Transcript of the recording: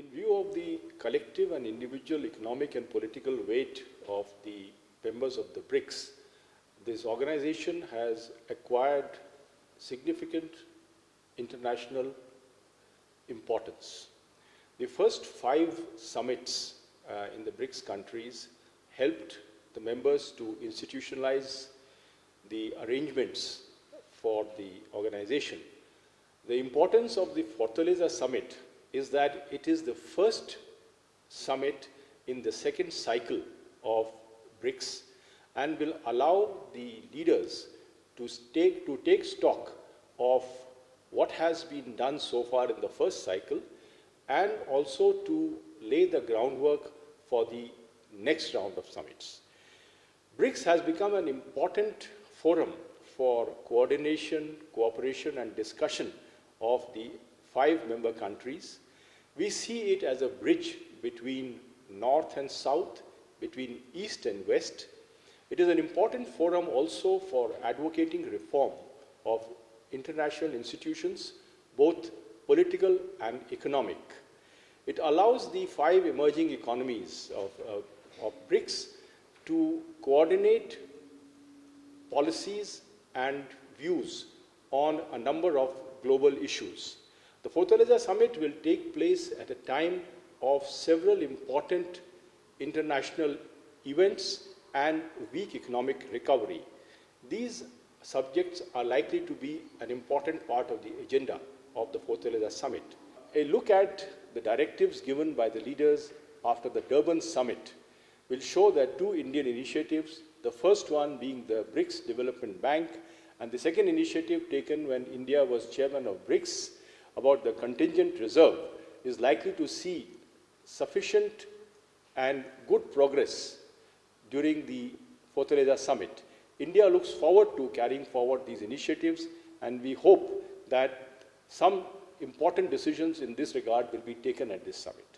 In view of the collective and individual economic and political weight of the members of the BRICS, this organization has acquired significant international importance. The first five summits uh, in the BRICS countries helped the members to institutionalize the arrangements for the organization. The importance of the Fortaleza Summit is that it is the first summit in the second cycle of BRICS and will allow the leaders to take, to take stock of what has been done so far in the first cycle and also to lay the groundwork for the next round of summits. BRICS has become an important forum for coordination, cooperation and discussion of the five member countries. We see it as a bridge between north and south, between east and west. It is an important forum also for advocating reform of international institutions, both political and economic. It allows the five emerging economies of, uh, of BRICS to coordinate policies and views on a number of global issues. The Fortaleza Summit will take place at a time of several important international events and weak economic recovery. These subjects are likely to be an important part of the agenda of the Fortaleza Summit. A look at the directives given by the leaders after the Durban Summit will show that two Indian initiatives, the first one being the BRICS Development Bank, and the second initiative taken when India was chairman of BRICS about the contingent reserve is likely to see sufficient and good progress during the Fortaleza summit. India looks forward to carrying forward these initiatives and we hope that some important decisions in this regard will be taken at this summit.